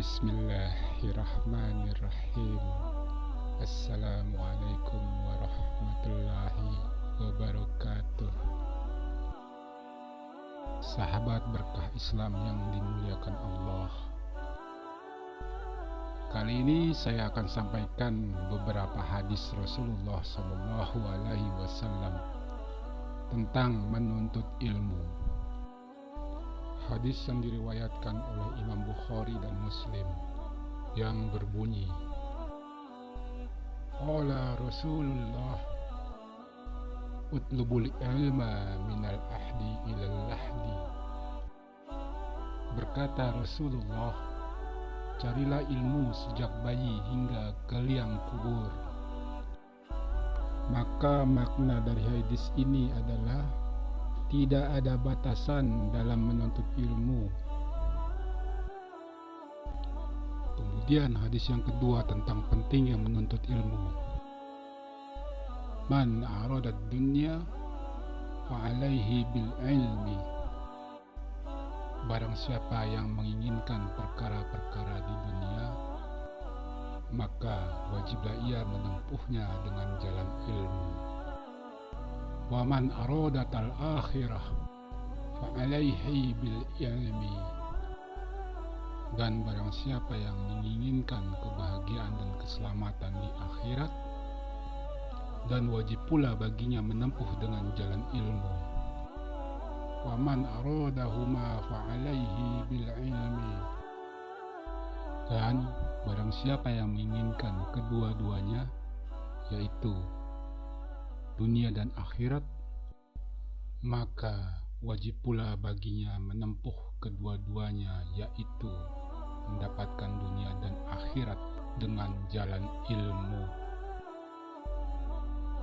Bismillahirrahmanirrahim. Assalamualaikum warahmatullahi wabarakatuh. Sahabat berkah Islam yang dimuliakan Allah. Kali ini saya akan sampaikan beberapa hadis Rasulullah Wasallam tentang menuntut ilmu. Hadis yang diriwayatkan oleh Imam Bukhari dan Muslim yang berbunyi Qala Rasulullah Utlubul ilma minal ahdi ilal lahdi. Berkata Rasulullah Carilah ilmu sejak bayi hingga ke liang kubur. Maka makna dari hadis ini adalah Tidak ada batasan dalam menuntut ilmu Kemudian hadis yang kedua tentang pentingnya menuntut ilmu. Man aradat dunya fa'alaihi bil ilmi. Barang siapa yang menginginkan perkara-perkara di dunia, maka wajiblah ia menempuhnya dengan jalan ilmu. Al akhirah fa'alaihi bil ilmi dan barang siapa yang menginginkan kebahagiaan dan keselamatan di akhirat dan wajib pula baginya menempuh dengan jalan ilmu. waman aradahuma fa'alaihi bil ilmi dan barang siapa yang menginginkan kedua-duanya yaitu dunia dan akhirat maka wajib pula baginya menempuh kedua-duanya yaitu mendapatkan dunia dan akhirat dengan jalan ilmu.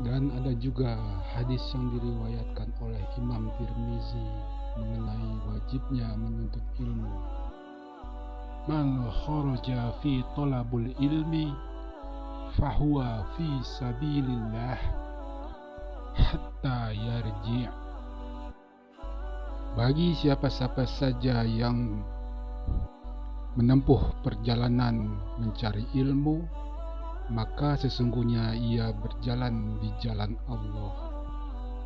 Dan ada juga hadis yang diriwayatkan oleh Imam Tirmizi mengenai wajibnya menuntut ilmu. Man kharaja fi talabul ilmi fahuwa fi sabilillah hatta yarji' Bagi siapa-siapa saja yang menempuh perjalanan mencari ilmu, maka sesungguhnya ia berjalan di jalan Allah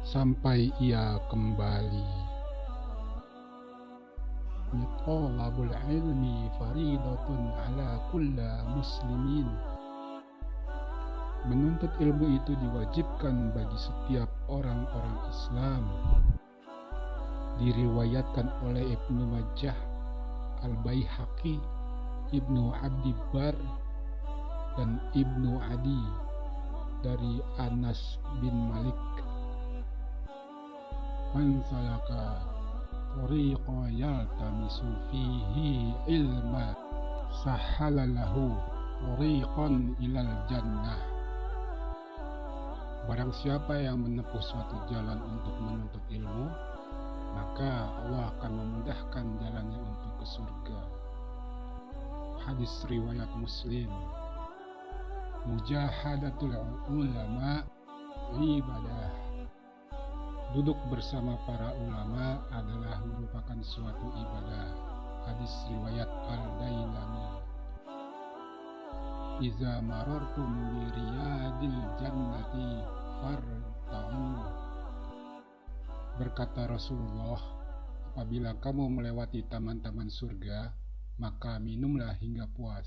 sampai ia kembali. Talabul ilmi faridatun ala kulla muslimin. Menuntut ilmu itu diwajibkan bagi setiap orang-orang Islam. Diriwayatkan oleh Ibnu Majah Al-Baihaqi, Ibnu Abdi Bar, dan Ibnu Adi dari Anas bin Malik. Man salaka tariqa yaltamisu fihi ilma sahala lahu tariqan ilal jannah. Barang siapa yang menempuh suatu jalan untuk menuntut ilmu, maka Allah akan memudahkan jalannya untuk ke surga. Hadis riwayat Muslim. Mujahadatul ulama ibadah. Duduk bersama para ulama adalah merupakan suatu ibadah. Hadis riwayat Al-Dailami. Iza marartum bi jannati farta'u Berkata Rasulullah, apabila kamu melewati taman-taman surga, maka minumlah hingga puas.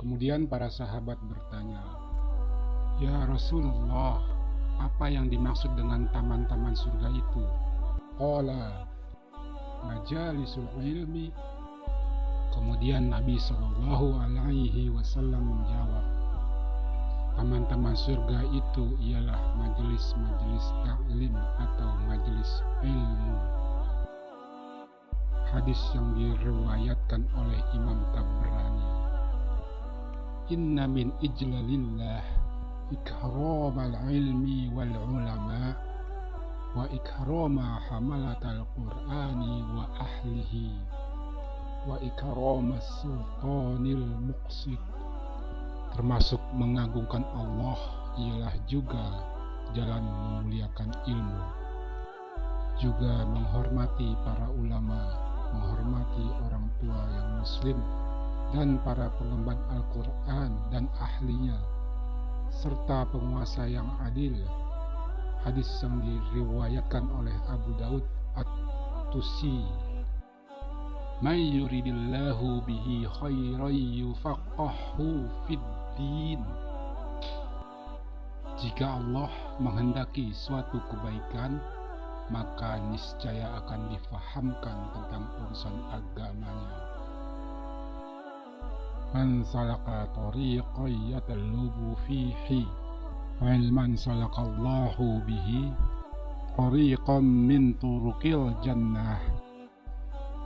Kemudian para sahabat bertanya, Ya Rasulullah, apa yang dimaksud dengan taman-taman surga itu? Qala, majalisul ilmi. Kemudian Nabi Shallallahu Alaihi Wasallam menjawab, Taman-taman surga itu ialah majelis-majelis taklim atau majelis ilmu. Hadis yang diriwayatkan oleh Imam Tabrani. Inna min ijlalillah ikram al-ilmi wal ulama wa ikrama hamalat al-qur'ani wa ahlihi ikrama sultanil muqsid termasuk mengagungkan Allah ialah juga jalan memuliakan ilmu juga menghormati para ulama menghormati orang tua yang muslim dan para pengemban Al-Quran dan ahlinya, serta penguasa yang adil. Hadis yang diriwayatkan oleh Abu Daud At-Tusi. Yuridillahu bihi khairan yufaqahu fid din. Jika Allah menghendaki suatu kebaikan, maka niscaya akan difahamkan tentang urusan agamanya. Man salaka tariqan yatalubu fihi ilman salakallahu bihi tariqan min turuqil jannah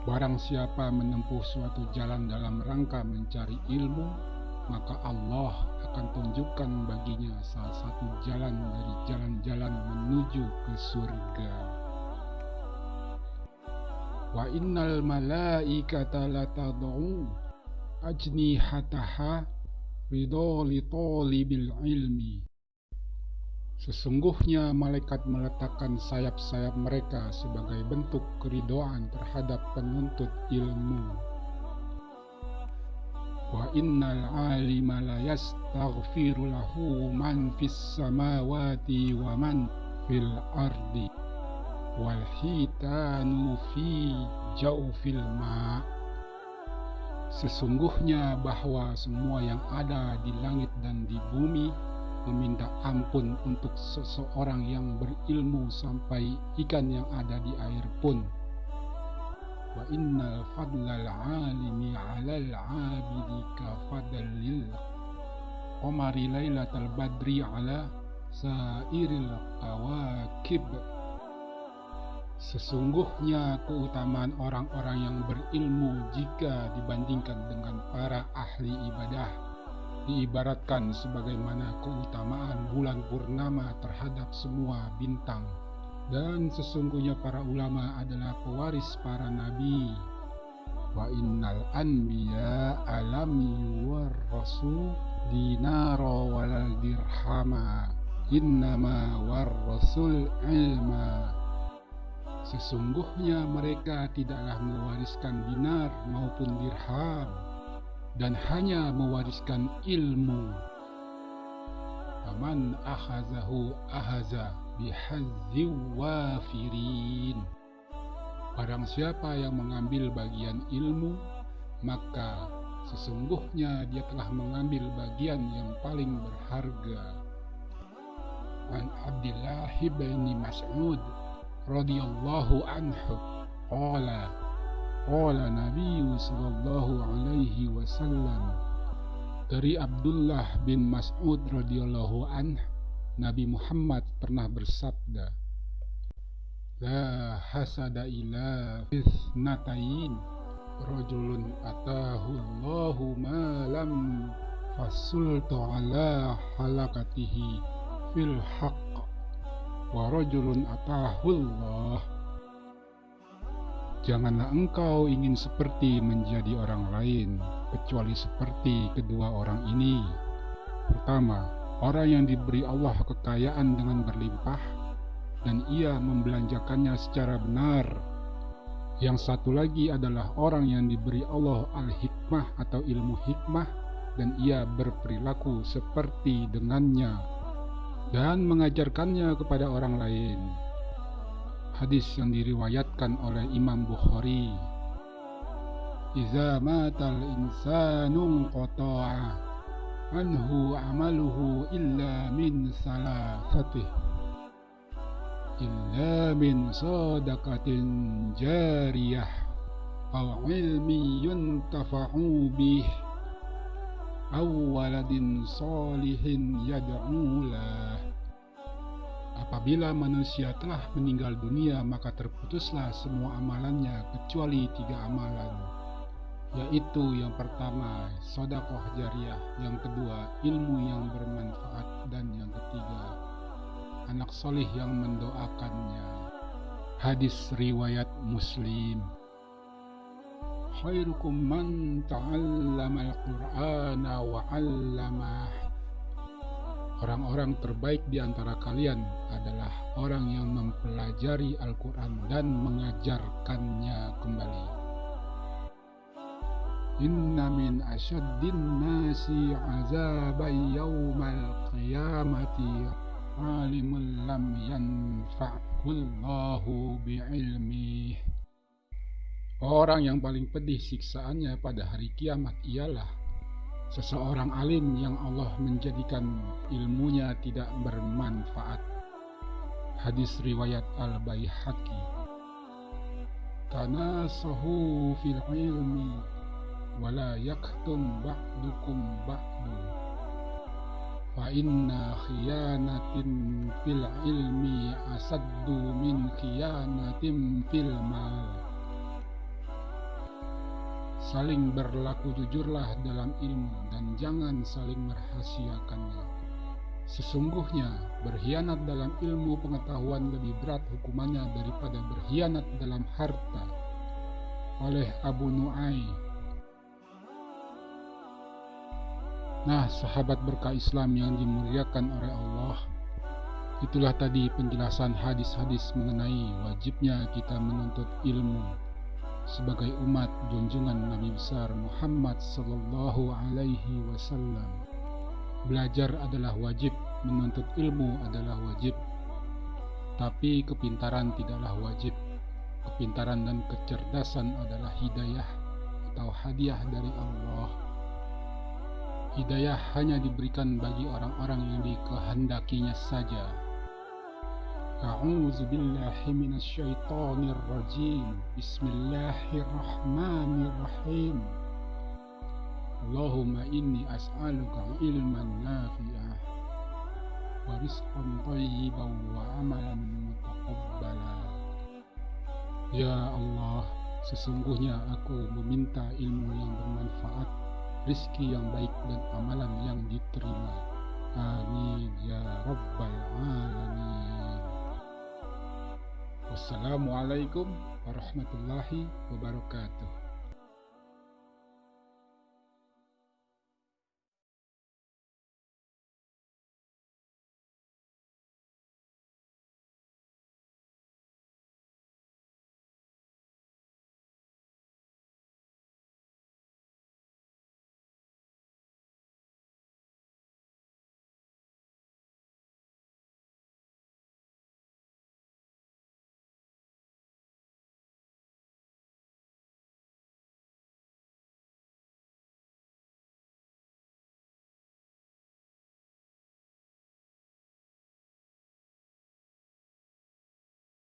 Barang siapa menempuh suatu jalan dalam rangka mencari ilmu, maka Allah akan tunjukkan baginya salah satu jalan dari jalan-jalan menuju ke surga. Wa innal malaikata latad'u ajnihataha ridho li ilmi. Sesungguhnya malaikat meletakkan sayap-sayap mereka sebagai bentuk keridoan terhadap penuntut ilmu. Wa innal alima la yastaghfiru lahu man fis samawati wa man fil ardi wal hitanu fi jawfil ma. Sesungguhnya bahwa semua yang ada di langit dan di bumi meminta ampun untuk seseorang yang berilmu sampai ikan yang ada di air pun. Wa innal fadlal alimi alal abidi ka fadlil. Qamari lailatal badri ala sairil awakib Sesungguhnya keutamaan orang-orang yang berilmu jika dibandingkan dengan para ahli ibadah diibaratkan sebagaimana keutamaan bulan purnama terhadap semua bintang. Dan sesungguhnya para ulama adalah pewaris para nabi. Wa innal anbiya alam yuwarrasu dinara walal dirhama. Innama warrasul ilma. Sesungguhnya mereka tidaklah mewariskan dinar maupun dirham dan hanya mewariskan ilmu. Aman akhazahu ahaza bihazzi wafirin. Barang siapa yang mengambil bagian ilmu, maka sesungguhnya dia telah mengambil bagian yang paling berharga. An Abdullah bin Mas'ud radhiyallahu anhu qala qala Nabi sallallahu alaihi wasallam dari Abdullah bin Mas'ud radhiyallahu anhu Nabi Muhammad pernah bersabda La hasada ila fitnatain Rajulun atahu Allahu malam Fasultu ala halakatihi fil haqq Wa rajulun atahu Allah Janganlah engkau ingin seperti menjadi orang lain Kecuali seperti kedua orang ini Pertama, Orang yang diberi Allah kekayaan dengan berlimpah dan ia membelanjakannya secara benar. Yang satu lagi adalah orang yang diberi Allah al-hikmah atau ilmu hikmah dan ia berperilaku seperti dengannya dan mengajarkannya kepada orang lain. Hadis yang diriwayatkan oleh Imam Bukhari. Iza matal insanun qata'a anhu amaluhu illa min salafatih illa min sadaqatin jariyah aw ilmi yuntafa'u bih aw waladin salihin yad'ulah Apabila manusia telah meninggal dunia maka terputuslah semua amalannya kecuali tiga amalan yaitu yang pertama sodakoh jariah, yang kedua ilmu yang bermanfaat, dan yang ketiga anak solih yang mendoakannya. Hadis riwayat Muslim. Khairukum man ta'allama al-Qur'ana wa. Orang-orang terbaik di antara kalian adalah orang yang mempelajari Al-Quran dan mengajarkannya kembali. Inna min asyaddin nasi azaban yawmal qiyamati alimul lam yanfa'ullahu bi'ilmih Orang yang paling pedih siksaannya pada hari kiamat ialah seseorang alim yang Allah menjadikan ilmunya tidak bermanfaat. Hadis riwayat Al-Baihaqi. Tanasahu fil ilmi wala yaktum ba'dukum ba'du. Fa inna khiyanatin fil ilmi asaddu min khiyanatin fil mal. Saling berlaku jujurlah dalam ilmu dan jangan saling merahasiakannya. Sesungguhnya berkhianat dalam ilmu pengetahuan lebih berat hukumannya daripada berkhianat dalam harta. Oleh Abu Nu'ay. Nah, sahabat berkah Islam yang dimuliakan oleh Allah, itulah tadi penjelasan hadis-hadis mengenai wajibnya kita menuntut ilmu sebagai umat junjungan Nabi besar Muhammad sallallahu alaihi wasallam. Belajar adalah wajib, menuntut ilmu adalah wajib. Tapi kepintaran tidaklah wajib. Kepintaran dan kecerdasan adalah hidayah atau hadiah dari Allah. Hidayah hanya diberikan bagi orang-orang yang dikehendakinya saja. أعوذ بالله من الشيطان الرجيم بسم الله الرحمن الرحيم اللهم إني أسألك علما نافعا ورزقا طيبا وعملا متقبلا Ya Allah, sesungguhnya aku meminta ilmu yang bermanfaat, rizki yang baik dan amalan yang diterima. Amin ya Rabbal Wassalamualaikum warahmatullahi wabarakatuh.